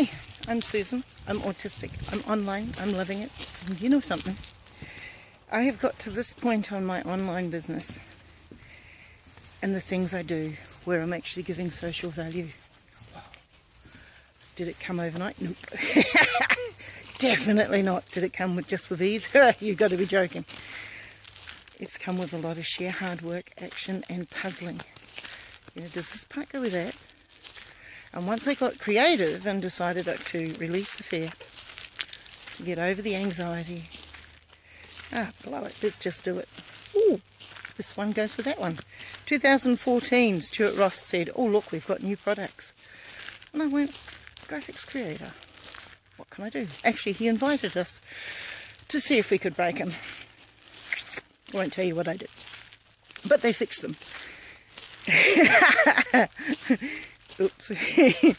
Hi, I'm Susan. I'm autistic. I'm online. I'm loving it. And you know something? I have got to this point on my online business and the things I do where I'm actually giving social value. Did it come overnight? Nope. Definitely not. Did it come with just with ease? You've got to be joking. It's come with a lot of sheer hard work, action and puzzling. You know, does this part go with that? And once I got creative and decided to release the fear, get over the anxiety, ah, blow it, let's just do it. Ooh, this one goes with that one. 2014, Stuart Ross said, oh look, we've got new products. And I went, graphics creator, what can I do? Actually, he invited us to see if we could break them. I won't tell you what I did. But they fixed them. Oops.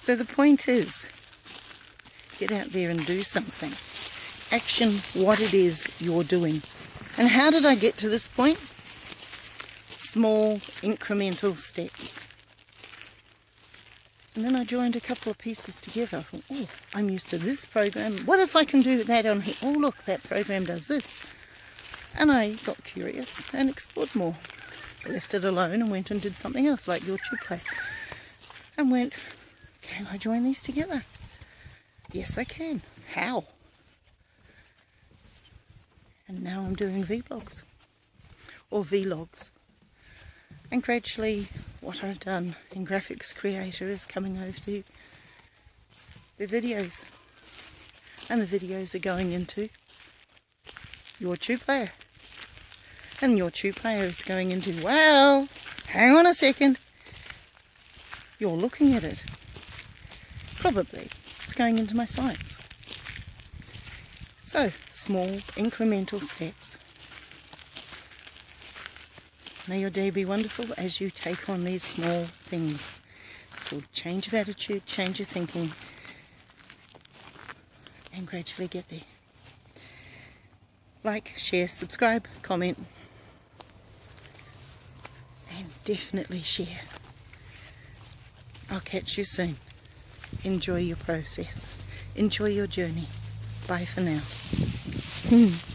so the point is, get out there and do something. Action what it is you're doing. And how did I get to this point? Small incremental steps. And then I joined a couple of pieces together. I thought, oh, I'm used to this program. What if I can do that on here? Oh, look, that program does this. And I got curious and explored more. I left it alone and went and did something else like your chip play and went, can I join these together? Yes, I can. How? And now I'm doing vlogs or vlogs. And gradually what I've done in Graphics Creator is coming over to the videos. And the videos are going into your tube player. And your tube player is going into, well, hang on a second you're looking at it. Probably it's going into my sites. So, small incremental steps. May your day be wonderful as you take on these small things. It's called change of attitude, change of thinking, and gradually get there. Like, share, subscribe, comment, and definitely share. I'll catch you soon. Enjoy your process. Enjoy your journey. Bye for now.